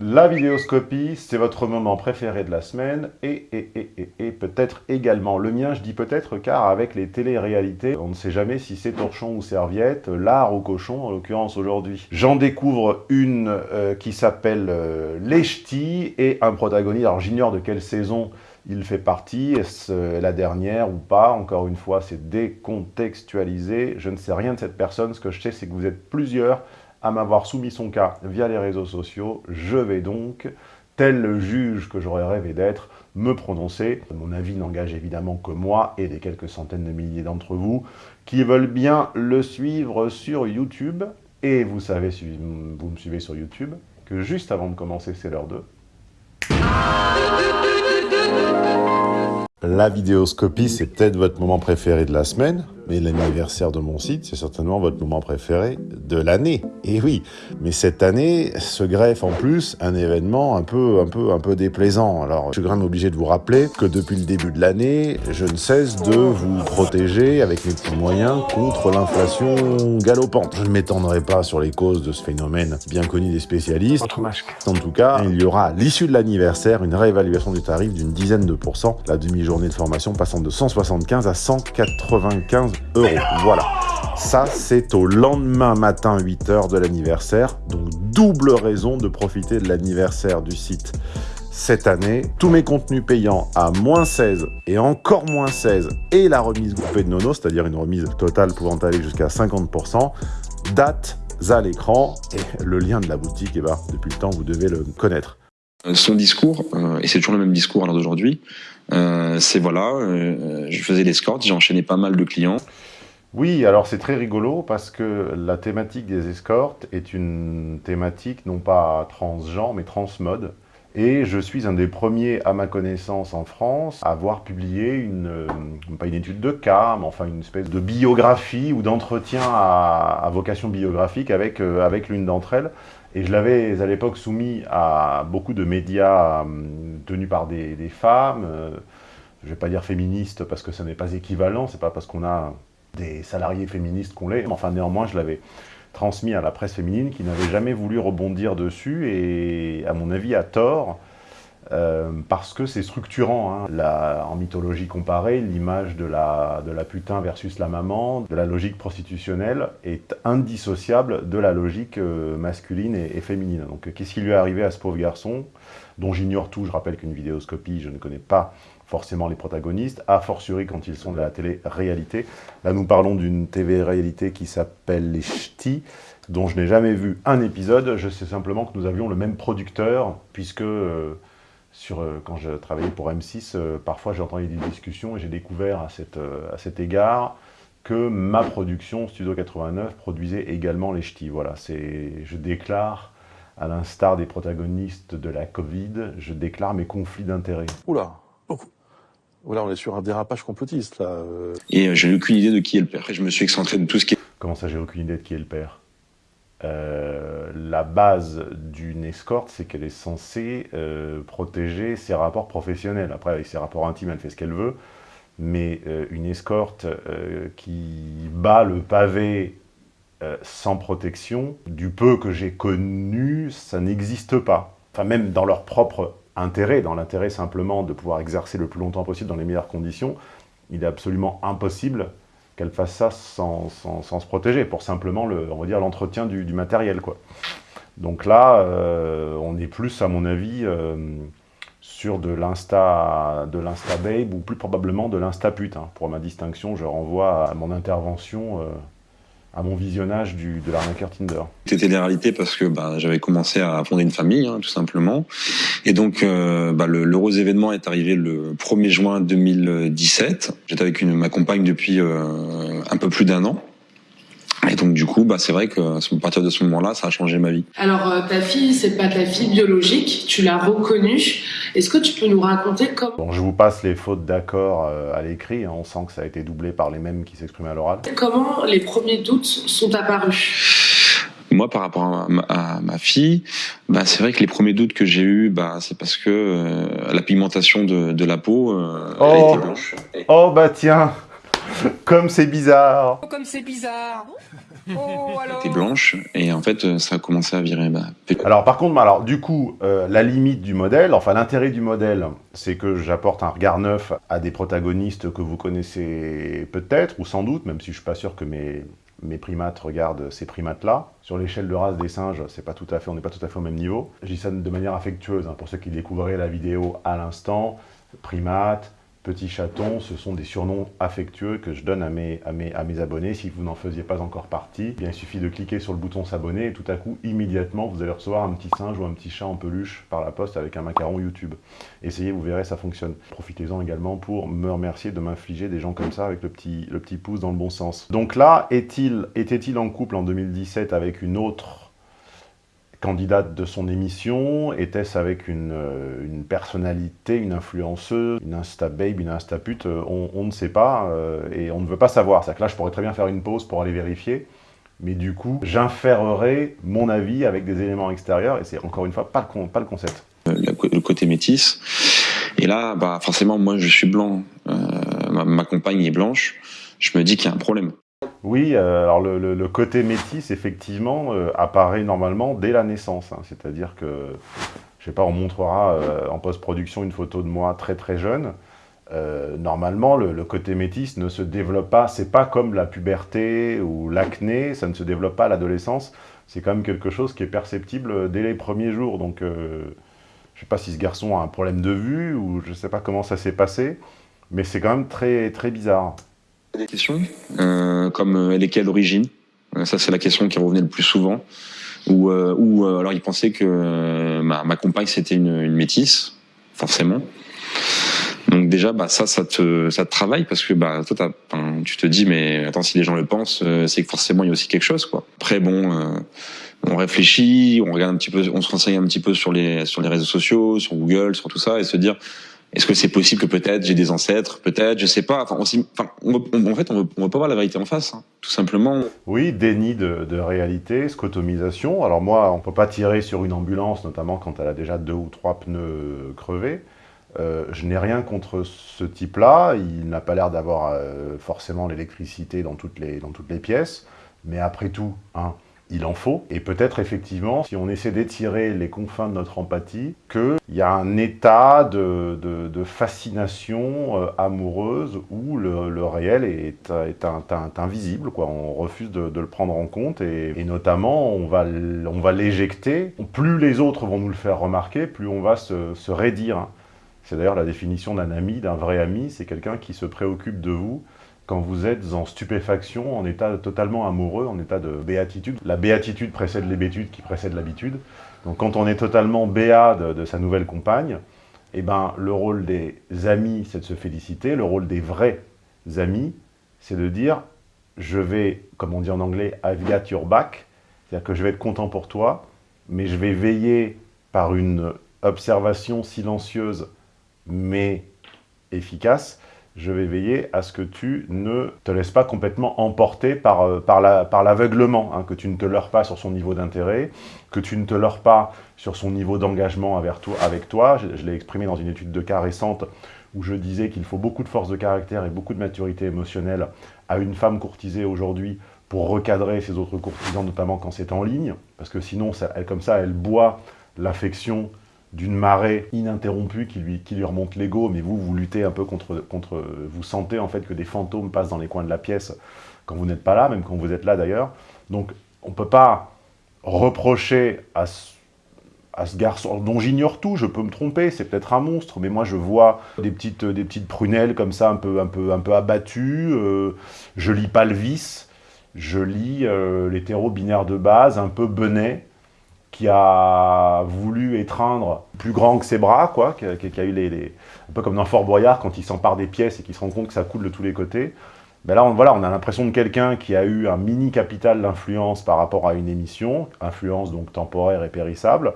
La vidéoscopie, c'est votre moment préféré de la semaine et, peut-être également le mien, je dis peut-être car avec les télé-réalités, on ne sait jamais si c'est torchon ou serviette, lard ou cochon en l'occurrence aujourd'hui. J'en découvre une euh, qui s'appelle euh, et un protagoniste, alors j'ignore de quelle saison il fait partie, est-ce la dernière ou pas? Encore une fois, c'est décontextualisé, je ne sais rien de cette personne, ce que je sais c'est que vous êtes plusieurs à m'avoir soumis son cas via les réseaux sociaux, je vais donc, tel le juge que j'aurais rêvé d'être, me prononcer. Mon avis n'engage évidemment que moi et des quelques centaines de milliers d'entre vous qui veulent bien le suivre sur YouTube. Et vous savez, vous me suivez sur YouTube, que juste avant de commencer, c'est l'heure 2. La vidéoscopie, c'est peut-être votre moment préféré de la semaine, mais l'anniversaire de mon site, c'est certainement votre moment préféré de l'année. Et oui, mais cette année se greffe en plus un événement un peu, un peu, un peu déplaisant. Alors, je suis quand même obligé de vous rappeler que depuis le début de l'année, je ne cesse de vous protéger avec mes petits moyens contre l'inflation galopante. Je ne m'étendrai pas sur les causes de ce phénomène bien connu des spécialistes. En tout cas, il y aura à l'issue de l'anniversaire une réévaluation du tarif d'une dizaine de pourcents, la demi-journée de formation passant de 175 à 195 euros. Voilà. Ça, c'est au lendemain matin 8h de l'anniversaire. Donc, double raison de profiter de l'anniversaire du site cette année. Tous mes contenus payants à moins 16 et encore moins 16 et la remise groupée de Nono, c'est-à-dire une remise totale pouvant aller jusqu'à 50%, date à l'écran et le lien de la boutique, eh ben, depuis le temps, vous devez le connaître. Euh, son discours, euh, et c'est toujours le même discours à l'heure d'aujourd'hui, euh, c'est voilà, je faisais l'escorte, j'ai enchaîné pas mal de clients. Oui, alors c'est très rigolo parce que la thématique des escortes est une thématique non pas transgenre mais transmode. Et je suis un des premiers, à ma connaissance en France, à avoir publié une, pas une étude de cas, mais enfin une espèce de biographie ou d'entretien à, vocation biographique avec, avec l'une d'entre elles. Et je l'avais à l'époque soumis à beaucoup de médias euh, tenus par des, femmes, euh, je ne vais pas dire féministes parce que ce n'est pas équivalent, c'est pas parce qu'on a des salariés féministes qu'on l'est, enfin néanmoins je l'avais transmis à la presse féminine qui n'avait jamais voulu rebondir dessus et à mon avis à tort, euh, parce que c'est structurant. Hein. en mythologie comparée, l'image de la, putain versus la maman, de la logique prostitutionnelle, est indissociable de la logique euh, masculine et, féminine. Donc qu'est-ce qui lui est arrivé à ce pauvre garçon, dont j'ignore tout, je rappelle qu'une vidéoscopie, je ne connais pas forcément les protagonistes, a fortiori quand ils sont de la télé-réalité. Là, nous parlons d'une TV-réalité qui s'appelle Les Ch'tis, dont je n'ai jamais vu un épisode. Je sais simplement que nous avions le même producteur, puisque... Euh, sur, euh, quand je travaillais pour M6, euh, parfois j'ai entendu des discussions et j'ai découvert à, cette, euh, à cet égard que ma production, Studio 89, produisait également les ch'tis. Voilà, je déclare, à l'instar des protagonistes de la Covid, je déclare mes conflits d'intérêts. Oula Oula, on est sur un dérapage complotiste, là. Et j'ai aucune idée de qui est le père. Et je me suis excentré de tout ce qui est... Comment ça, j'ai aucune idée de qui est le père? Euh, la base d'une escorte, c'est qu'elle est censée euh, protéger ses rapports professionnels. Après, avec ses rapports intimes, elle fait ce qu'elle veut. Mais euh, une escorte qui bat le pavé sans protection, du peu que j'ai connu, ça n'existe pas. Enfin, même dans leur propre intérêt, dans l'intérêt simplement de pouvoir exercer le plus longtemps possible dans les meilleures conditions, il est absolument impossible qu'elle fasse ça sans, se protéger, pour simplement, le, on va dire, l'entretien du, matériel, quoi. Donc là, euh, on est plus, à mon avis, euh, sur de l'insta de l'insta babe ou plus probablement de l'insta pute. Hein. Pour ma distinction, je renvoie à mon intervention euh, à mon visionnage du, de l'arnaqueur Tinder. C'était des réalités parce que bah, j'avais commencé à fonder une famille, hein, tout simplement. Et donc, euh, bah, l'heureux événement est arrivé le 1er juin 2017. J'étais avec une, ma compagne depuis euh, un peu plus d'un an. Et donc du coup, bah, c'est vrai que à partir de ce moment-là, ça a changé ma vie. Alors euh, ta fille, c'est pas ta fille biologique, tu l'as reconnue. Est-ce que tu peux nous raconter comment bon, Je vous passe les fautes d'accord euh, à l'écrit, hein. on sent que ça a été doublé par les mêmes qui s'exprimaient à l'oral. Comment les premiers doutes sont apparus? Moi, par rapport à ma, fille, bah, c'est vrai que les premiers doutes que j'ai eus, bah, c'est parce que euh, la pigmentation de, la peau, oh. était blanche. Oh, bah tiens Comme c'est bizarre Oh, comme c'est bizarre Oh, alors T'es blanche et en fait euh, ça a commencé à virer. Bah, Alors par contre, alors du coup, euh, la limite du modèle, enfin l'intérêt du modèle, c'est que j'apporte un regard neuf à des protagonistes que vous connaissez peut-être, ou sans doute, même si je suis pas sûr que mes, mes primates regardent ces primates-là. Sur l'échelle de race des singes, c'est pas tout à fait, on n'est pas tout à fait au même niveau. Je dis ça de manière affectueuse, hein, pour ceux qui découvriraient la vidéo à l'instant. Primates, petits chatons, ce sont des surnoms affectueux que je donne à mes, à abonnés. Si vous n'en faisiez pas encore partie, eh bien, il suffit de cliquer sur le bouton s'abonner et tout à coup, immédiatement, vous allez recevoir un petit singe ou un petit chat en peluche par la poste avec un macaron YouTube. Essayez, vous verrez, ça fonctionne. Profitez-en également pour me remercier de m'infliger des gens comme ça avec le petit, petit pouce dans le bon sens. Donc là, était-il en couple en 2017 avec une autre candidate de son émission Était-ce avec une, euh, une, personnalité, une influenceuse, une insta-babe, une insta-pute on, on, ne sait pas euh, et on ne veut pas savoir. C'est-à-dire que là, je pourrais très bien faire une pause pour aller vérifier, mais du coup, j'inférerai mon avis avec des éléments extérieurs et c'est encore une fois pas le, concept. Le côté métis. Et là, bah, forcément, moi, je suis blanc, euh, ma compagne est blanche, je me dis qu'il y a un problème. Oui, euh, alors le, côté métis, effectivement, euh, apparaît normalement dès la naissance. Hein, C'est-à-dire que, je sais pas, on montrera euh, en post-production une photo de moi très très jeune. Normalement, le, côté métis ne se développe pas, c'est pas comme la puberté ou l'acné, ça ne se développe pas à l'adolescence. C'est quand même quelque chose qui est perceptible dès les premiers jours. Donc, je sais pas si ce garçon a un problème de vue ou je sais pas comment ça s'est passé, mais c'est quand même très très bizarre des questions, euh, comme elle est quelle origine? Ça, c'est la question qui revenait le plus souvent. Ou, euh, alors il pensait que ma, compagne c'était une, métisse, forcément. Donc déjà, bah ça, ça te, travaille parce que bah toi, tu te dis mais attends, si les gens le pensent, c'est que forcément il y a aussi quelque chose quoi. Après bon, euh, on réfléchit, on regarde un petit peu, on se renseigne un petit peu sur les sur les réseaux sociaux, sur Google, sur tout ça, et se dire est-ce que c'est possible que peut-être j'ai des ancêtres, peut-être, je sais pas. Enfin, en fait, on on veut pas voir la vérité en face, hein, tout simplement. Oui, déni de, de, réalité, scotomisation. Alors moi, on peut pas tirer sur une ambulance, notamment quand elle a déjà deux ou trois pneus crevés. Euh, je n'ai rien contre ce type-là. Il n'a pas l'air d'avoir euh, forcément l'électricité dans dans toutes les pièces. Mais après tout, hein, il en faut. Et peut-être effectivement, si on essaie d'étirer les confins de notre empathie, qu'il y a un état de, de, fascination euh, amoureuse où le, le réel est, est, un, est, invisible. Quoi. On refuse de, le prendre en compte et, et notamment on va, on va l'éjecter. Plus les autres vont nous le faire remarquer, plus on va se, se raidir. C'est d'ailleurs la définition d'un ami, d'un vrai ami, c'est quelqu'un qui se préoccupe de vous quand vous êtes en stupéfaction, en état totalement amoureux, en état de béatitude. La béatitude précède l'hébétude qui précède l'habitude. Donc quand on est totalement béat de, sa nouvelle compagne, eh ben, le rôle des amis, c'est de se féliciter. Le rôle des vrais amis, c'est de dire « je vais, comme on dit en anglais, I've got your back », c'est-à-dire que je vais être content pour toi, mais je vais veiller par une observation silencieuse mais efficace, je vais veiller à ce que tu ne te laisses pas complètement emporter par, euh, par l'aveuglement, hein, que tu ne te leurres pas sur son niveau d'intérêt, que tu ne te leurres pas sur son niveau d'engagement avec toi. Je, l'ai exprimé dans une étude de cas récente où je disais qu'il faut beaucoup de force de caractère et beaucoup de maturité émotionnelle à une femme courtisée aujourd'hui pour recadrer ses autres courtisans, notamment quand c'est en ligne, parce que sinon, comme ça, elle boit l'affection d'une marée ininterrompue qui lui, qui lui remonte l'ego, mais vous, vous luttez un peu contre, contre... Vous sentez en fait que des fantômes passent dans les coins de la pièce quand vous n'êtes pas là, même quand vous êtes là d'ailleurs. Donc on ne peut pas reprocher à ce, à ce garçon, dont j'ignore tout, je peux me tromper, c'est peut-être un monstre, mais moi je vois des petites, des petites prunelles comme ça, un peu, un peu, un peu abattues, euh, je lis pas le vice, je lis euh, l'hétéro binaire de base, un peu benet, qui a voulu étreindre plus grand que ses bras, quoi, qui a, eu les, les, un peu comme dans Fort Boyard quand il s'empare des pièces et qu'il se rend compte que ça coule de tous les côtés. Ben là, on, voilà, on a l'impression de quelqu'un qui a eu un mini capital d'influence par rapport à une émission, influence donc temporaire et périssable,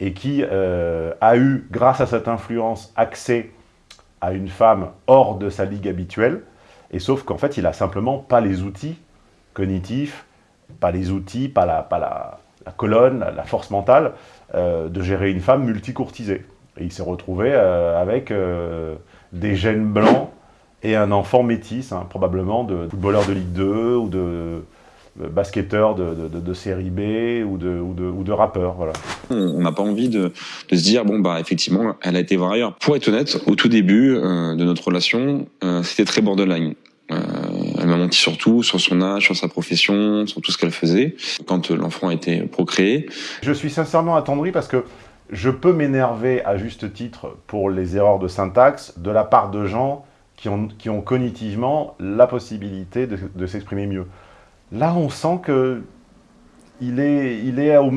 et qui euh, a eu, grâce à cette influence, accès à une femme hors de sa ligue habituelle, et sauf qu'en fait, il a simplement pas les outils cognitifs, pas les outils, pas la, pas la, la colonne, la, force mentale, euh, de gérer une femme multicourtisée. Et il s'est retrouvé euh, avec euh, des gènes blancs et un enfant métis, hein, probablement de footballeur de Ligue 2 ou de basketteur de, de, série B ou de, ou de, ou de rappeur. Voilà. On n'a pas envie de, se dire, bon, bah effectivement, elle a été voir ailleurs. Pour être honnête, au tout début de notre relation, c'était très borderline. Elle m'a menti sur tout, sur son âge, sur sa profession, sur tout ce qu'elle faisait, quand l'enfant a été procréé. Je suis sincèrement attendri parce que je peux m'énerver à juste titre pour les erreurs de syntaxe de la part de gens qui ont, qui ont cognitivement la possibilité de, de s'exprimer mieux. Là, on sent que il est, il est au,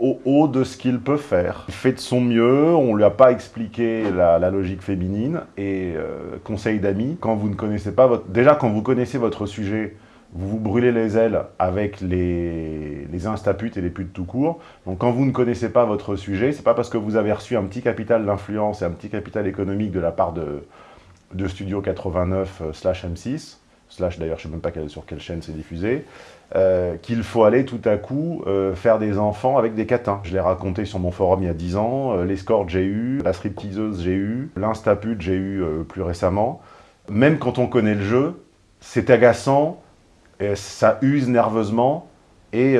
au haut de ce qu'il peut faire. Il fait de son mieux, on ne lui a pas expliqué la, logique féminine. Et euh, conseil d'amis, quand vous ne connaissez pas votre... Déjà, quand vous connaissez votre sujet, vous vous brûlez les ailes avec les, les instaputes et les putes tout court. Donc quand vous ne connaissez pas votre sujet, c'est pas parce que vous avez reçu un petit capital d'influence et un petit capital économique de la part de, de Studio 89 euh, slash M6, slash d'ailleurs je sais même pas sur quelle chaîne c'est diffusé, euh, qu'il faut aller tout à coup euh, faire des enfants avec des catins. Je l'ai raconté sur mon forum il y a 10 ans, euh, l'escorte j'ai eu, la stripteaseuse j'ai eu, l'instapute j'ai eu plus récemment. Même quand on connaît le jeu, c'est agaçant, et ça use nerveusement, et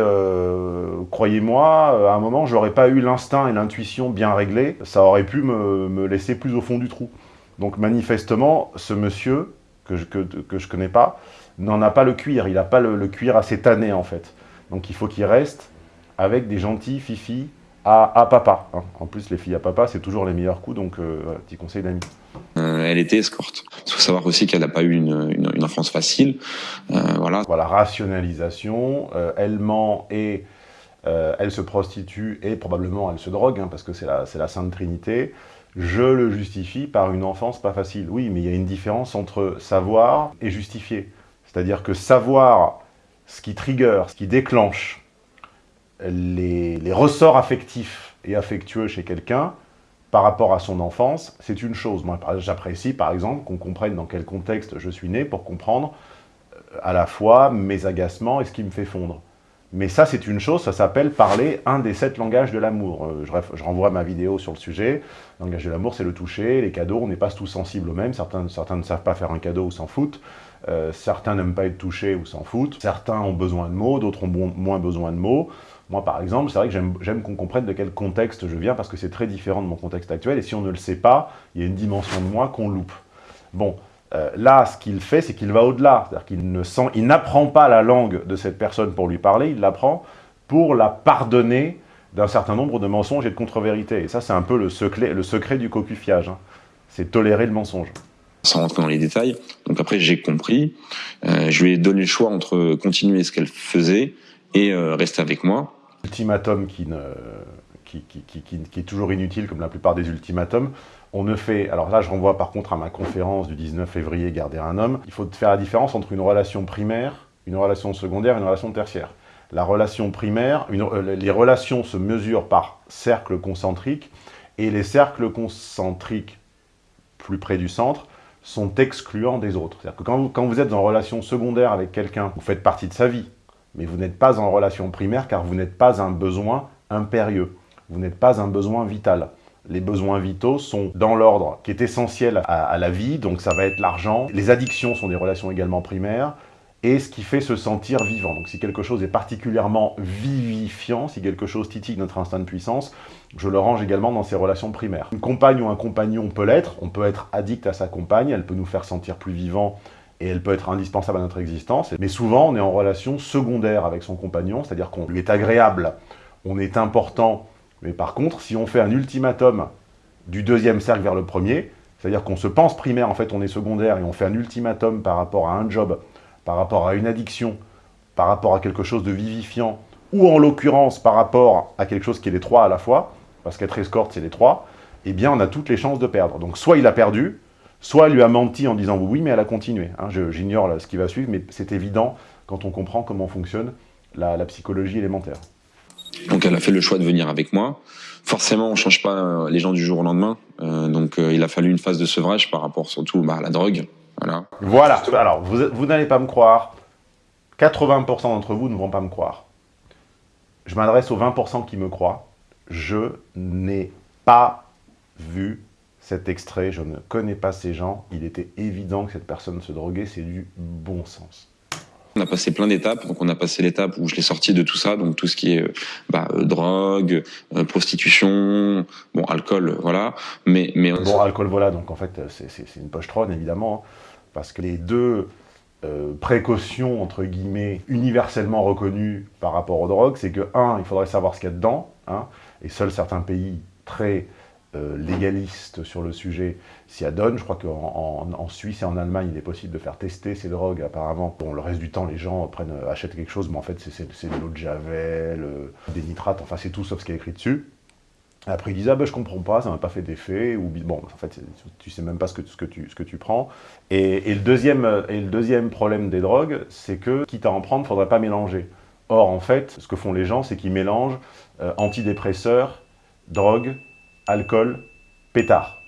croyez-moi, à un moment, j'aurais pas eu l'instinct et l'intuition bien réglés, ça aurait pu me, me laisser plus au fond du trou. Donc manifestement, ce monsieur, que je, que, que je connais pas, n'en a pas le cuir. Il n'a pas le, le, cuir assez tanné, en fait. Donc il faut qu'il reste avec des gentils fifis à, à papa. Hein. En plus, les filles à papa, c'est toujours les meilleurs coups, donc euh, voilà, petit conseil d'amis. Euh, elle était escorte. Il faut savoir aussi qu'elle n'a pas eu une, une, une, enfance facile. Euh, voilà. Voilà, rationalisation. Euh, elle ment et elle se prostitue et probablement elle se drogue, hein, parce que c'est la, la Sainte Trinité je le justifie par une enfance pas facile. Oui, mais il y a une différence entre savoir et justifier. C'est-à-dire que savoir ce qui trigger, ce qui déclenche les, les ressorts affectifs et affectueux chez quelqu'un par rapport à son enfance, c'est une chose. Moi, j'apprécie, par exemple, qu'on comprenne dans quel contexte je suis né pour comprendre euh, à la fois mes agacements et ce qui me fait fondre. Mais ça, c'est une chose, ça s'appelle parler un des sept langages de l'amour. Euh, je, renvoie ma vidéo sur le sujet. Le langage de l'amour, c'est le toucher, les cadeaux, on n'est pas tous sensibles aux mêmes. Certains, ne savent pas faire un cadeau ou s'en foutent. Euh, certains n'aiment pas être touchés ou s'en foutent. Certains ont besoin de mots, d'autres ont moins besoin de mots. Moi, par exemple, c'est vrai que j'aime qu'on comprenne de quel contexte je viens parce que c'est très différent de mon contexte actuel. Et si on ne le sait pas, il y a une dimension de moi qu'on loupe. Bon, euh, là, ce qu'il fait, c'est qu'il va au-delà. C'est-à-dire qu'il ne sent, il n'apprend pas la langue de cette personne pour lui parler, il l'apprend pour la pardonner d'un certain nombre de mensonges et de contre-vérités. Et ça, c'est un peu le secret, le secret du cocufiage. Hein. C'est tolérer le mensonge. Sans rentrer dans les détails. Donc après, j'ai compris. Euh, je lui ai donné le choix entre continuer ce qu'elle faisait et euh, rester avec moi. Ultimatum qui, ne, qui, qui, qui, qui, est toujours inutile, comme la plupart des ultimatums. On ne fait, alors là je renvoie par contre à ma conférence du 19 février, Garder un homme, il faut faire la différence entre une relation primaire, une relation secondaire et une relation tertiaire. La relation primaire, euh, les relations se mesurent par cercle concentrique, et les cercles concentriques plus près du centre sont excluants des autres. C'est-à-dire que quand vous êtes en relation secondaire avec quelqu'un, vous faites partie de sa vie, mais vous n'êtes pas en relation primaire car vous n'êtes pas un besoin impérieux, vous n'êtes pas un besoin vital les besoins vitaux sont dans l'ordre qui est essentiel à, la vie, donc ça va être l'argent. Les addictions sont des relations également primaires, et ce qui fait se sentir vivant. Donc si quelque chose est particulièrement vivifiant, si quelque chose titille notre instinct de puissance, je le range également dans ces relations primaires. Une compagne ou un compagnon peut l'être, on peut être addict à sa compagne, elle peut nous faire sentir plus vivant, et elle peut être indispensable à notre existence, mais souvent on est en relation secondaire avec son compagnon, c'est-à-dire qu'on lui est agréable, on est important, mais par contre, si on fait un ultimatum du deuxième cercle vers le premier, c'est-à-dire qu'on se pense primaire, en fait on est secondaire, et on fait un ultimatum par rapport à un job, par rapport à une addiction, par rapport à quelque chose de vivifiant, ou en l'occurrence par rapport à quelque chose qui est les trois à la fois, parce qu'être escorte c'est les trois, eh bien on a toutes les chances de perdre. Donc soit il a perdu, soit il lui a menti en disant oui, mais elle a continué. Hein, J'ignore ce qui va suivre, mais c'est évident quand on comprend comment fonctionne la, la psychologie élémentaire. Donc elle a fait le choix de venir avec moi. Forcément, on change pas les gens du jour au lendemain. Euh, donc euh, il a fallu une phase de sevrage par rapport surtout bah, à la drogue. Voilà. Voilà. Alors, vous, vous n'allez pas me croire. 80% d'entre vous ne vont pas me croire. Je m'adresse aux 20% qui me croient. Je n'ai pas vu cet extrait, je ne connais pas ces gens, il était évident que cette personne se droguait, c'est du bon sens. On a passé plein d'étapes, donc on a passé l'étape où je l'ai sorti de tout ça, donc tout ce qui est bah, euh, drogue, euh, prostitution, bon alcool, voilà. Mais bon alcool, voilà. Donc en fait c'est une pochetronne évidemment, hein, parce que les deux euh, précautions entre guillemets universellement reconnues par rapport aux drogues, c'est que un, il faudrait savoir ce qu'il y a dedans, hein, et seuls certains pays très euh, légaliste sur le sujet s'y adonne. Je crois qu'en en, Suisse et en Allemagne, il est possible de faire tester ces drogues, apparemment. Bon, le reste du temps, les gens euh, achètent quelque chose, mais en fait, c'est de l'eau de Javel, euh, des nitrates, enfin, c'est tout sauf ce qui est écrit dessus. Après, ils disent « Ah ben, je comprends pas, ça m'a pas fait d'effet. » Ou bon, en fait, tu sais même pas ce que, tu, prends. Et, le deuxième, problème des drogues, c'est que, quitte à en prendre, faudrait pas mélanger. Or, en fait, ce que font les gens, c'est qu'ils mélangent antidépresseurs, drogue, alcool, pétard.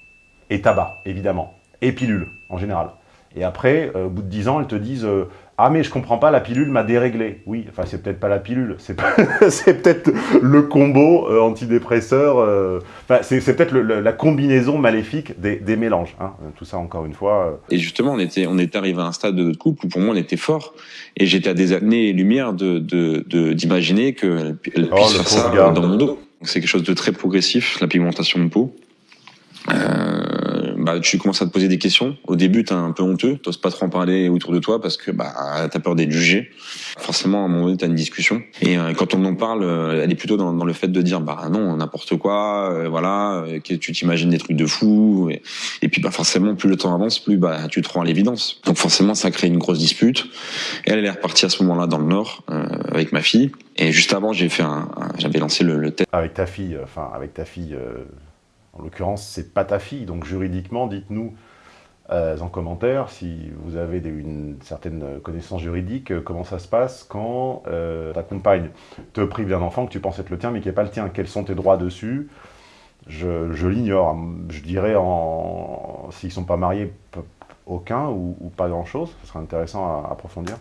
Et tabac, évidemment. Et pilule, en général. Et après, euh, au bout de 10 ans, elles te disent euh, Ah mais je comprends pas, la pilule m'a déréglé. » Oui, enfin c'est peut-être pas la pilule, c'est peut-être le combo euh, antidépresseur, enfin c'est peut-être la combinaison maléfique des, mélanges. Hein. Tout ça, encore une fois... Et justement, on était, on était arrivé à un stade de notre couple où pour moi on était fort, et j'étais à des années-lumière d'imaginer de, de, qu'elle oh, puisse faire ça dans mon dos. C'est quelque chose de très progressif, la pigmentation de peau. Euh, bah, tu commences à te poser des questions. Au début, t'es un peu honteux, t'oses pas trop en parler autour de toi parce que bah, t'as peur d'être jugé. Forcément, à un moment donné, t'as une discussion. Et euh, quand on en parle, euh, elle est plutôt dans, le fait de dire bah non, n'importe quoi, euh, voilà, tu t'imagines des trucs de fou. Et, puis bah forcément, plus le temps avance, plus bah tu te rends à l'évidence. Donc forcément, ça crée une grosse dispute. Elle, elle est repartie à ce moment-là dans le Nord avec ma fille. Et juste avant, j'avais lancé le, le, test. Avec ta fille, enfin avec ta fille. En l'occurrence, c'est pas ta fille, donc juridiquement, dites-nous euh, en commentaire si vous avez une certaine connaissance juridique, euh, comment ça se passe quand euh, ta compagne te prive d'un enfant que tu penses être le tien mais qui n'est pas le tien. Quels sont tes droits dessus? Je, l'ignore. Je dirais, s'ils ne sont pas mariés, aucun ou, pas grand-chose. Ce serait intéressant à, approfondir.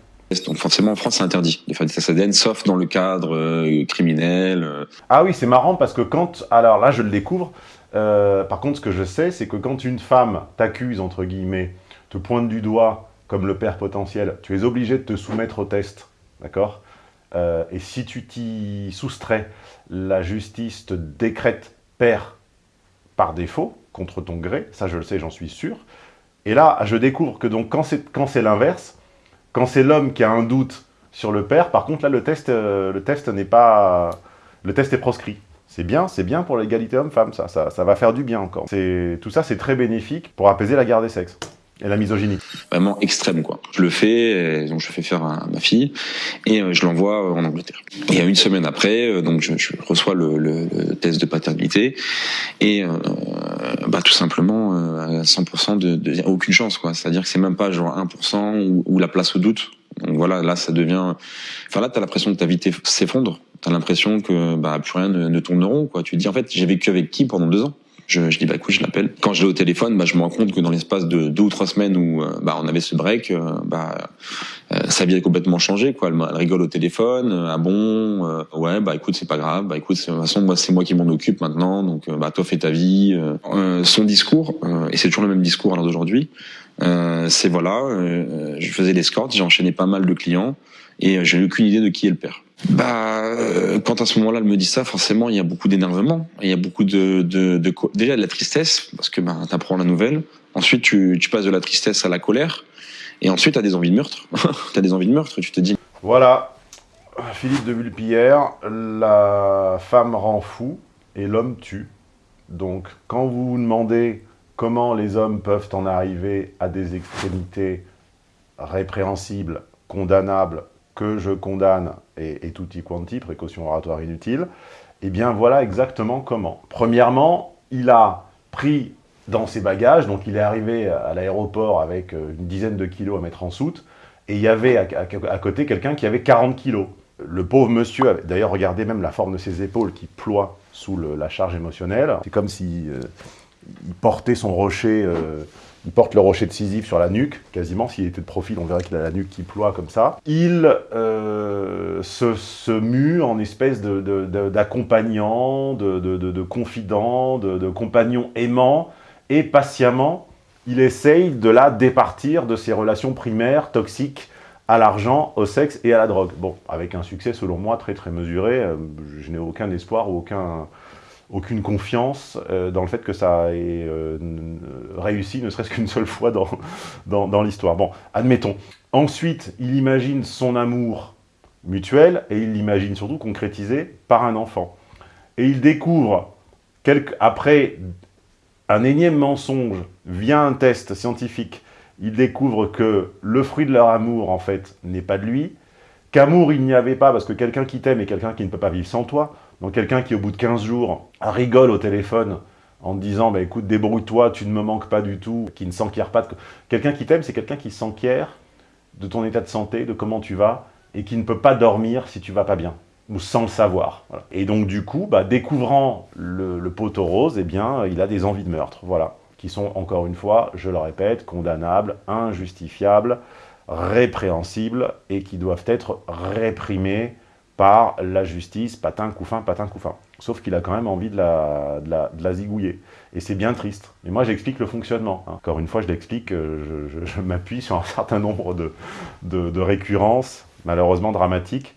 Donc forcément en France c'est interdit de faire des tests sauf dans le cadre criminel. Ah oui c'est marrant parce que quand, alors là je le découvre, euh, par contre, ce que je sais, c'est que quand une femme t'accuse, entre guillemets, te pointe du doigt comme le père potentiel, tu es obligé de te soumettre au test, d'accord? Euh, Et si tu t'y soustrais, la justice te décrète père par défaut, contre ton gré, ça je le sais, j'en suis sûr. Et là, je découvre que donc quand c'est l'inverse, quand c'est l'homme qui a un doute sur le père, par contre là le test, euh, le test n'est pas, le test est proscrit. C'est bien, c'est bien pour l'égalité homme-femme, ça, ça, va faire du bien encore. Tout ça, c'est très bénéfique pour apaiser la guerre des sexes et la misogynie. Vraiment extrême, quoi. Je le fais, donc je fais faire à ma fille, et euh, je l'envoie en Angleterre. Et une semaine après, euh, donc je, reçois le, test de paternité, et euh, bah, tout simplement, à 100% de, de, aucune chance, quoi. C'est-à-dire que c'est même pas genre 1% ou, ou la place au doute. Donc voilà, là, ça devient... Enfin là, t'as l'impression que ta vie s'effondre t'as l'impression que bah, plus rien ne, ne tourne rond. Quoi. Tu te dis, en fait, j'ai vécu avec qui pendant deux ans? Je, je dis bah écoute je l'appelle. Quand je l'ai au téléphone bah je me rends compte que dans l'espace de deux ou trois semaines où euh, bah on avait ce break euh, bah euh, sa vie a complètement changé quoi. Elle, rigole au téléphone ah bon ouais bah écoute c'est pas grave. Bah écoute de toute façon moi c'est moi qui m'en occupe maintenant donc bah toi fais ta vie son discours et c'est toujours le même discours à l'heure d'aujourd'hui c'est voilà je faisais l'escorte j'ai enchaîné pas mal de clients et j'ai aucune idée de qui est le père bah, euh, quand à ce moment-là, elle me dit ça, forcément, il y a beaucoup d'énervement. Il y a beaucoup de, déjà de la tristesse parce que bah, t'apprends la nouvelle. Ensuite, tu, tu passes de la tristesse à la colère, et ensuite, t'as des envies de meurtre. t'as des envies de meurtre. Et tu te dis. Voilà, Philippe de Vulpillère, la femme rend fou et l'homme tue. Donc, quand vous vous demandez comment les hommes peuvent en arriver à des extrémités répréhensibles, condamnables, que je condamne, et, et tutti quanti, précaution oratoire inutile, eh bien voilà exactement comment. Premièrement, il a pris dans ses bagages, donc il est arrivé à l'aéroport avec euh, une dizaine de kilos à mettre en soute, et il y avait à, côté quelqu'un qui avait 40 kilos. Le pauvre monsieur, d'ailleurs regardez même la forme de ses épaules qui ploient sous la charge émotionnelle, c'est comme si, euh, portait son rocher euh, il porte le rocher de Sisyphe sur la nuque, quasiment. S'il était de profil, on verrait qu'il a la nuque qui ploie comme ça. Il euh, se, mue en espèce d'accompagnant, de, de, de, de, confident, de, compagnon aimant. et patiemment, il essaye de la départir de ses relations primaires, toxiques, à l'argent, au sexe et à la drogue. Bon, avec un succès selon moi très très mesuré, euh, je n'ai aucun espoir ou aucun, aucune confiance euh, dans le fait que ça ait euh, réussi, ne serait-ce qu'une seule fois dans, dans, dans l'histoire. Bon, admettons. Ensuite, il imagine son amour mutuel et il l'imagine surtout concrétisé par un enfant. Et il découvre, après un énième mensonge, via un test scientifique, il découvre que le fruit de leur amour, en fait, n'est pas de lui, qu'amour il n'y avait pas, parce que quelqu'un qui t'aime est quelqu'un qui ne peut pas vivre sans toi, donc quelqu'un qui, au bout de 15 jours, rigole au téléphone en te disant bah, écoute, débrouille-toi, tu ne me manques pas du tout », qui ne s'enquiert pas de... Quelqu'un qui t'aime, c'est quelqu'un qui s'enquiert de ton état de santé, de comment tu vas, et qui ne peut pas dormir si tu vas pas bien, ou sans le savoir. Et donc du coup, bah, découvrant le, le poteau rose, eh bien, il a des envies de meurtre, voilà, qui sont, encore une fois, je le répète, condamnables, injustifiables, répréhensibles, et qui doivent être réprimés par la justice, patin, couffin, patin, couffin. Sauf qu'il a quand même envie de la, de la, de la zigouiller. Et c'est bien triste. Mais moi, j'explique le fonctionnement. hein. Encore une fois, je l'explique, euh, je, m'appuie sur un certain nombre de, de, récurrences, malheureusement dramatiques.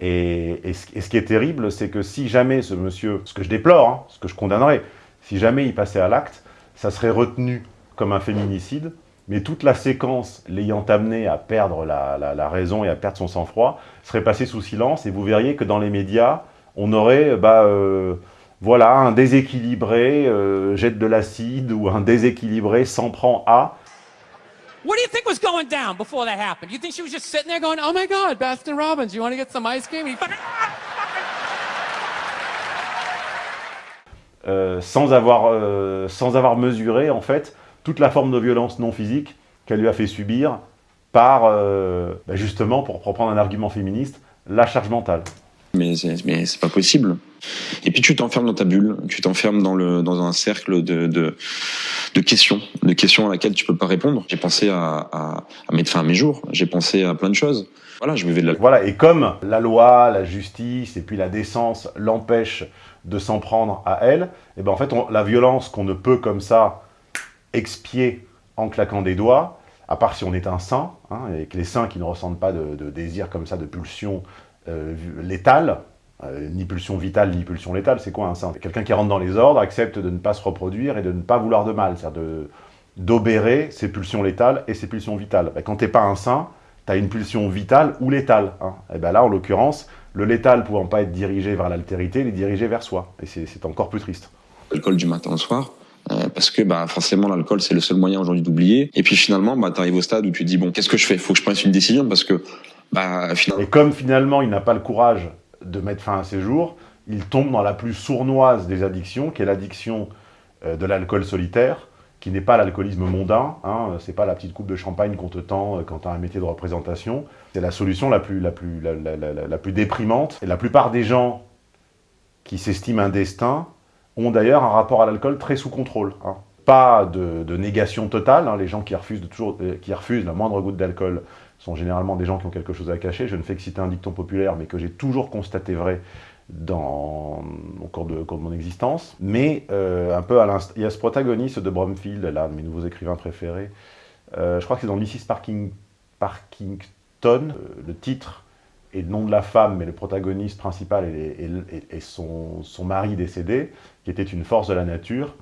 Et, et, ce, et, ce, qui est terrible, c'est que si jamais ce monsieur, ce que je déplore, hein, ce que je condamnerais, si jamais il passait à l'acte, ça serait retenu comme un féminicide, mais toute la séquence l'ayant amené à perdre la, la, la, raison et à perdre son sang-froid serait passée sous silence, et vous verriez que dans les médias, on aurait, bah, euh, voilà, un déséquilibré euh, jette de l'acide, ou un déséquilibré s'en prend à. What do you think was going down before that happened? You think she was just sitting there going, oh my god, Baskin Robbins, you want to get some ice cream? Euh, sans, avoir, euh, sans avoir mesuré, en fait, toute la forme de violence non physique qu'elle lui a fait subir par, euh, bah justement, pour reprendre un argument féministe, la charge mentale. Mais c'est, mais c'est pas possible. Et puis tu t'enfermes dans ta bulle, tu t'enfermes dans, le, dans un cercle de, de, de questions, de questions à laquelle tu peux pas répondre. J'ai pensé à, à, à mettre fin à mes jours, j'ai pensé à plein de choses. Voilà, je buvais de la... Voilà, et comme la loi, la justice et puis la décence l'empêchent de s'en prendre à elle, et ben en fait, on, la violence qu'on ne peut comme ça expier en claquant des doigts, à part si on est un saint, hein, et que les saints qui ne ressentent pas de, désir comme ça, de pulsion euh, létale, euh, ni pulsion vitale, ni pulsion létale, c'est quoi un saint? Quelqu'un qui rentre dans les ordres, accepte de ne pas se reproduire et de ne pas vouloir de mal, c'est-à-dire d'obérer ses pulsions létales et ses pulsions vitales. Ben, quand t'es pas un saint, tu as une pulsion vitale ou létale. Hein. Et ben là, en l'occurrence, le létal pouvant pas être dirigé vers l'altérité, il est dirigé vers soi. Et c'est encore plus triste. L'alcool du matin au soir, euh, parce que bah, forcément l'alcool c'est le seul moyen aujourd'hui d'oublier. Et puis finalement, bah, tu arrives au stade où tu te dis, bon, qu'est-ce que je fais? Faut que je prenne une décision parce que... Bah, finalement... Et comme finalement il n'a pas le courage de mettre fin à ses jours, il tombe dans la plus sournoise des addictions, qui est l'addiction euh, de l'alcool solitaire, qui n'est pas l'alcoolisme mondain, hein, c'est pas la petite coupe de champagne qu'on te tend quand tu as un métier de représentation, c'est la solution la plus, la, plus, la, plus déprimante. Et la plupart des gens qui s'estiment un destin ont d'ailleurs un rapport à l'alcool très sous contrôle. Hein. Pas de, négation totale, hein. les gens qui refusent, de toujours, euh, qui refusent la moindre goutte d'alcool sont généralement des gens qui ont quelque chose à cacher. Je ne fais que citer un dicton populaire, mais que j'ai toujours constaté vrai dans, au, cours de, cours de mon existence. Mais euh, un peu à l'instant, il y a ce protagoniste de Bromfield, l'un de mes nouveaux écrivains préférés. Euh, je crois que c'est dans Mrs. Parking, Parkington. Le titre et le nom de la femme, mais le protagoniste principal est, son, mari décédé, qui était une force de la nature,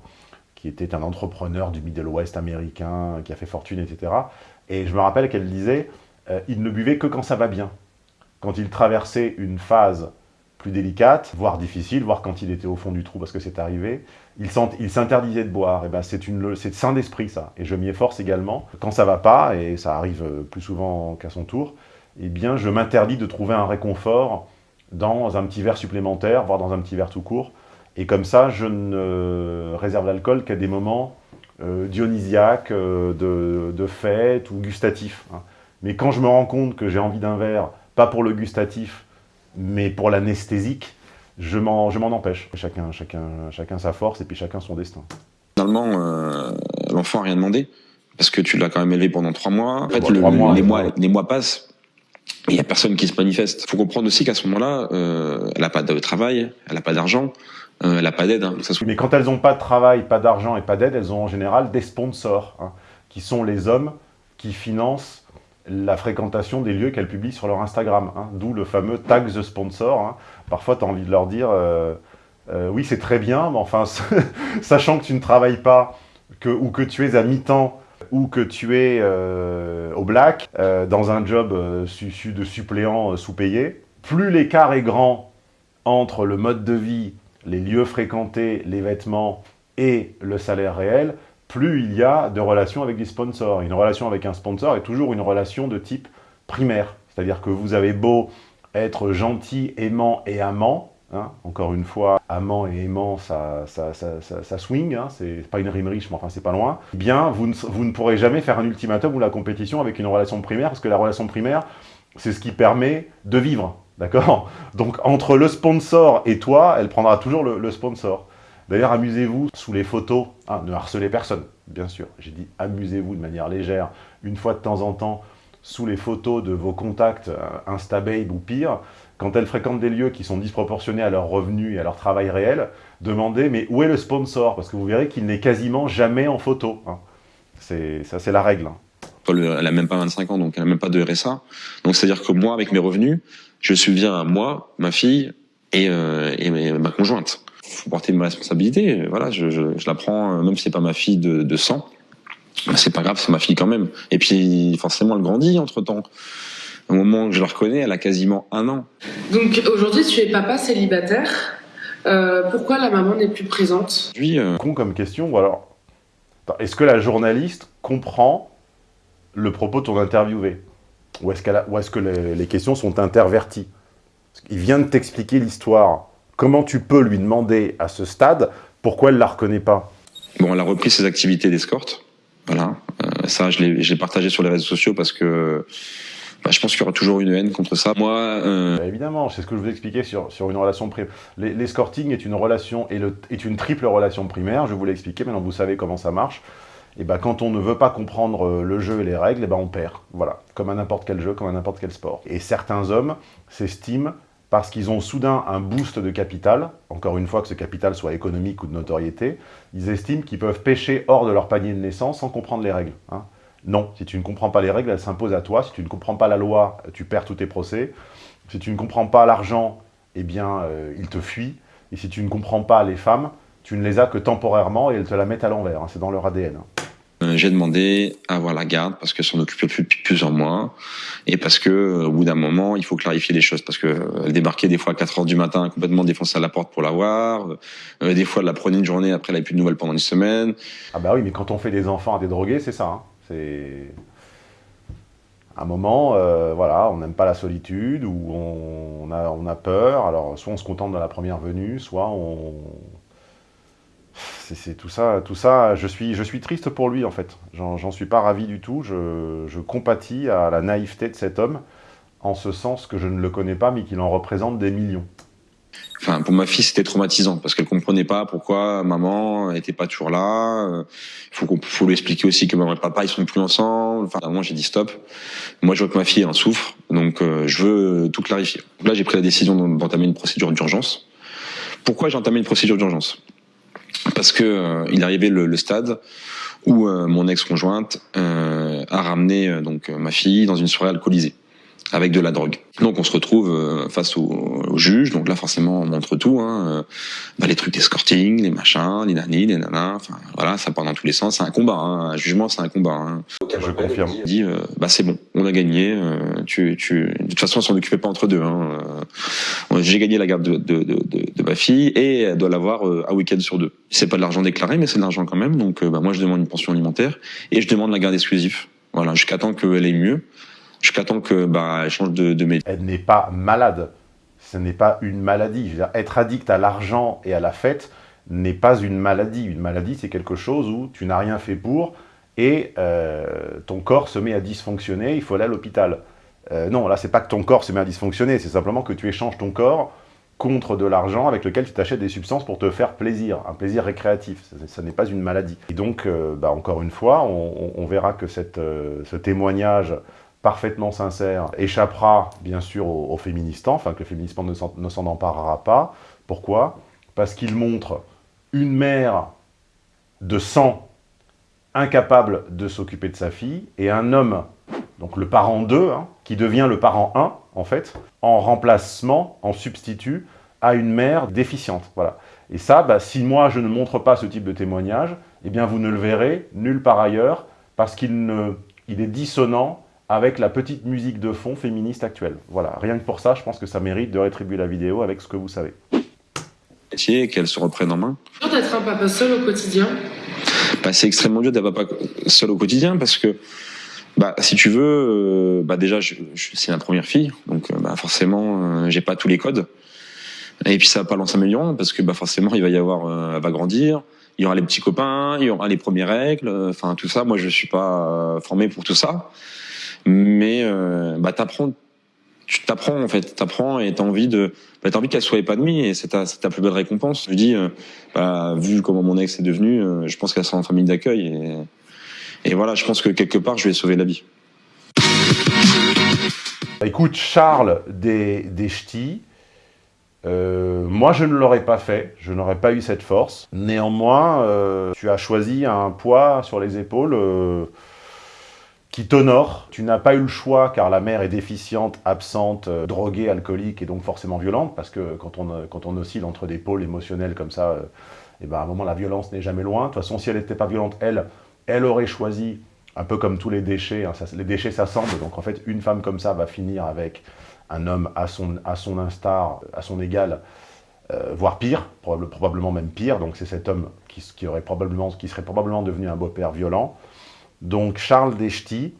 qui était un entrepreneur du Middle West américain, qui a fait fortune, etc. Et je me rappelle qu'elle disait, euh, il ne buvait que quand ça va bien. Quand il traversait une phase plus délicate, voire difficile, voire quand il était au fond du trou parce que c'est arrivé, il s'interdisait de boire. Et ben c'est sain d'esprit ça. Et je m'y efforce également. Quand ça va pas, et ça arrive plus souvent qu'à son tour, eh bien je m'interdis de trouver un réconfort dans un petit verre supplémentaire, voire dans un petit verre tout court. Et comme ça, je ne réserve l'alcool qu'à des moments euh, dionysiaques, euh, de, de, fête ou gustatifs. Hein. Mais quand je me rends compte que j'ai envie d'un verre, pas pour le gustatif, mais pour l'anesthésique, je m'en empêche. Chacun, chacun, chacun sa force et puis chacun son destin. Finalement, euh, l'enfant n'a rien demandé, parce que tu l'as quand même élevé pendant trois mois. En fait, bon, le, mois, les, mois, les mois passent, il n'y a personne qui se manifeste. Il faut comprendre aussi qu'à ce moment-là, euh, elle n'a pas de travail, elle n'a pas d'argent, euh, elle n'a pas d'aide. Hein, Mais quand elles n'ont pas de travail, pas d'argent et pas d'aide, elles ont en général des sponsors, hein, qui sont les hommes qui financent la fréquentation des lieux qu'elles publient sur leur Instagram. hein, D'où le fameux tag the sponsor. Parfois, tu as envie de leur dire euh, oui, c'est très bien, mais enfin, sachant que tu ne travailles pas, que, ou que tu es à mi-temps, ou que tu es euh, au black, euh, dans un job euh, de suppléant sous-payé, plus l'écart est grand entre le mode de vie, les lieux fréquentés, les vêtements et le salaire réel, plus il y a de relations avec des sponsors. Une relation avec un sponsor est toujours une relation de type primaire. C'est-à-dire que vous avez beau être gentil, aimant et amant, hein, encore une fois, amant et aimant, ça, ça, swing, hein, c'est pas une rime riche, mais enfin c'est pas loin, eh bien vous ne, pourrez jamais faire un ultimatum ou la compétition avec une relation primaire, parce que la relation primaire, c'est ce qui permet de vivre, d'accord? Donc entre le sponsor et toi, elle prendra toujours le, le sponsor. D'ailleurs, amusez-vous sous les photos, hein, ne harcelez personne, bien sûr, j'ai dit amusez-vous de manière légère, une fois de temps en temps, sous les photos de vos contacts euh, Instababe ou pire, quand elles fréquentent des lieux qui sont disproportionnés à leurs revenus et à leur travail réel, demandez mais où est le sponsor? Parce que vous verrez qu'il n'est quasiment jamais en photo. hein. Ça, c'est la règle. hein. Paul, elle a même pas 25 ans, donc elle a même pas de RSA. Donc c'est-à-dire que moi, avec mes revenus, je subviens à moi, ma fille et, euh, ma conjointe. Faut porter mes responsabilités. Voilà, je la prends, euh, même si c'est pas ma fille de, de sang. bah, c'est pas grave, c'est ma fille quand même. Et puis forcément, elle grandit entre temps. Au moment où je la reconnais, elle a quasiment un an. Donc aujourd'hui, tu es papa célibataire. Euh, pourquoi la maman n'est plus présente? Puis, euh, Con comme question, ou alors... Est-ce que la journaliste comprend le propos de ton interviewé? Ou est-ce a- que les, les questions sont interverties? Il vient de t'expliquer l'histoire. Comment tu peux lui demander à ce stade pourquoi elle la reconnaît pas? Bon, elle a repris ses activités d'escorte. Voilà. Euh, ça, je l'ai je l'ai partagé sur les réseaux sociaux parce que bah, je pense qu'il y aura toujours une haine contre ça. Moi, euh, Bah, Évidemment, c'est ce que je vous expliquais sur, sur une relation primaire. L'escorting est une relation le- est une triple relation primaire, je vous l'ai expliqué, maintenant vous savez comment ça marche. Et ben quand on ne veut pas comprendre euh, le jeu et les règles, et on perd. Voilà, comme à n'importe quel jeu, comme à n'importe quel sport. Et certains hommes s'estiment parce qu'ils ont soudain un boost de capital, encore une fois que ce capital soit économique ou de notoriété, ils estiment qu'ils peuvent pêcher hors de leur panier de naissance sans comprendre les règles. hein. Non, si tu ne comprends pas les règles, elles s'imposent à toi. Si tu ne comprends pas la loi, tu perds tous tes procès. Si tu ne comprends pas l'argent, eh bien, euh, il te fuit. Et si tu ne comprends pas les femmes, tu ne les as que temporairement et elles te la mettent à l'envers. hein. C'est dans leur ADN. hein. Euh, j'ai demandé à avoir la garde parce qu'elle s'en occupait plus depuis plusieurs mois et parce que euh, au bout d'un moment il faut clarifier les choses parce que euh, elle débarquait des fois à 4 heures du matin complètement défoncée à la porte pour la voir Euh, des fois elle la prenait une journée après elle avait plus de nouvelles pendant une semaine Ah bah oui, mais quand on fait des enfants à des drogués, c'est ça. hein. C'est... Un moment, euh, voilà, on n'aime pas la solitude, ou on, a, peur, alors soit on se contente de la première venue, soit on... C'est tout ça, tout ça, je suis, triste pour lui en fait. J'en suis pas ravi du tout, je, je compatis à la naïveté de cet homme, en ce sens que je ne le connais pas, mais qu'il en représente des millions. Enfin pour ma fille c'était traumatisant parce qu'elle comprenait pas pourquoi maman était pas toujours là. Euh, faut qu'on faut lui expliquer aussi que maman et papa ils sont plus ensemble. Enfin à j'ai dit stop. Moi je vois que ma fille en souffre. Donc euh, je veux tout clarifier. Donc là j'ai pris la décision d'en- d'entamer une procédure d'urgence. Pourquoi j'ai entamé une procédure d'urgence? Parce que euh, il arrivait le, le stade où euh, mon ex-conjointe euh, a ramené euh, donc ma fille dans une soirée alcoolisée avec de la drogue. Donc on se retrouve euh, face au, au juge. Donc là forcément on montre tout, hein, euh, bah, les trucs d'escorting, les machins, les nanis, les nanas. Enfin voilà, ça part dans tous les sens. C'est un combat. Hein, un jugement, c'est un combat. Hein. Je confirme. Il dit euh, bah c'est bon, on a gagné. euh, tu, tu... De toute façon, on s'en occupait pas entre deux. Hein. Euh, J'ai gagné la garde de, de, de, de, de ma fille et elle doit l'avoir euh, un week-end sur deux. C'est pas de l'argent déclaré, mais c'est de l'argent quand même. Donc euh, bah, moi je demande une pension alimentaire et je demande la garde exclusive. Voilà, jusqu'à temps qu'elle ait mieux, jusqu'à temps que bah elle change de, de elle n'est pas malade. Ce n'est pas une maladie. Être addict à l'argent et à la fête n'est pas une maladie. Une maladie, c'est quelque chose où tu n'as rien fait pour et euh, ton corps se met à dysfonctionner, il faut aller à l'hôpital. Euh, non, là, c'est pas que ton corps se met à dysfonctionner, c'est simplement que tu échanges ton corps contre de l'argent avec lequel tu t'achètes des substances pour te faire plaisir, un plaisir récréatif. Ça, n'est pas une maladie. Et donc, euh, bah, encore une fois, on, on- verra que cette, ce témoignage parfaitement sincère échappera bien sûr aux, aux féministes, enfin que le s'en ne s'en emparera pas. Pourquoi? Parce qu'il montre une mère de sang incapable de s'occuper de sa fille, et un homme, donc le parent 2, hein, qui devient le parent 1, en fait, en remplacement, en substitut, à une mère déficiente. Voilà. Et ça, bah, si moi je ne montre pas ce type de témoignage, eh bien vous ne le verrez nulle part ailleurs, parce qu'il il est dissonant avec la petite musique de fond féministe actuelle. Voilà, rien que pour ça, je pense que ça mérite de rétribuer la vidéo avec ce que vous savez. Et qu'elle se reprenne en main. d'être un papa seul au quotidien bah, C'est extrêmement dur d'être papa seul au quotidien parce que, bah, si tu veux, euh, bah, déjà, je, c'est ma première fille, donc euh, bah, forcément, euh, j'ai pas tous les codes. Et puis ça va pas lancer améliorant parce que bah, forcément, il va y avoir, elle va grandir, il y aura les petits copains, il y aura les premières règles, enfin tout ça. Moi, je suis pas formé pour tout ça, mais bah, t'apprends tu t'apprends en fait, t'apprends et t'as envie de, bah, t'as envie qu'elle soit épanouie et c'est ta, ta plus belle récompense. Je dis, euh, bah, vu comment mon ex est devenu, euh, je pense qu'elle sera en famille d'accueil et, et voilà, je pense que quelque part, je vais sauver la vie. Écoute, Charles des, des Ch'tis, euh, moi, je ne l'aurais pas fait, je n'aurais pas eu cette force. Néanmoins, euh, tu as choisi un poids sur les épaules euh, qui t'honore. Tu n'as pas eu le choix car la mère est déficiente, absente, euh, droguée, alcoolique et donc forcément violente parce que quand on, euh, quand on oscille entre des pôles émotionnels comme ça, et euh, eh ben à un moment la violence n'est jamais loin. De toute façon, si elle n'était pas violente, elle, elle aurait choisi, un peu comme tous les déchets, hein, les déchets s'assemblent, donc en fait une femme comme ça va finir avec un homme à son, à son instar, à son égal, voire pire, probablement même pire, donc c'est cet homme qui, qui, aurait probablement, qui serait probablement devenu un beau-père violent. Donc Charles Dechty,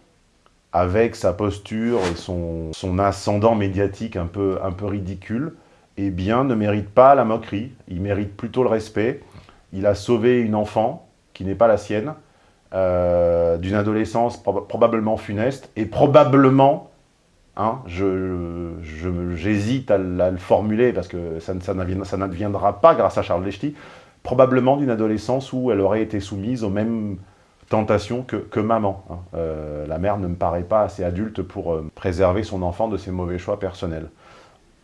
avec sa posture et son, ascendant médiatique un peu, ridicule, eh bien, ne mérite pas la moquerie, il mérite plutôt le respect. Il a sauvé une enfant qui n'est pas la sienne, euh, d'une adolescence probablement funeste, et probablement, hein, j'hésite à, le formuler parce que ça, n'adviendra pas grâce à Charles Dechty, probablement d'une adolescence où elle aurait été soumise au même tentation que, maman. Hein. Euh, la mère ne me paraît pas assez adulte pour euh, préserver son enfant de ses mauvais choix personnels.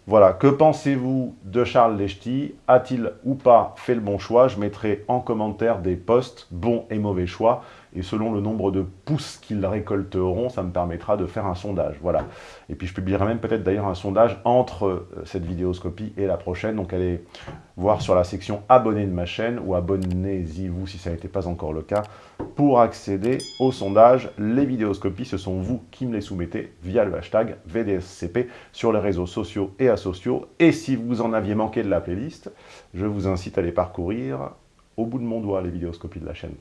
Voilà, que pensez-vous de Charles Lechty? A-t-il ou pas fait le bon choix? Je mettrai en commentaire des posts, bons et mauvais choix et selon le nombre de pouces qu'ils récolteront, ça me permettra de faire un sondage. Voilà. Et puis je publierai même peut-être d'ailleurs un sondage entre euh, cette vidéoscopie et la prochaine. Donc allez voir sur la section abonnés de ma chaîne ou abonnez-y-vous si ça n'était pas encore le cas pour accéder au sondage. Les vidéoscopies, ce sont vous qui me les soumettez via le hashtag VDSCP sur les réseaux sociaux et asociaux. Et si vous en aviez manqué de la playlist, je vous incite à les parcourir au bout de mon doigt, les vidéoscopies de la chaîne.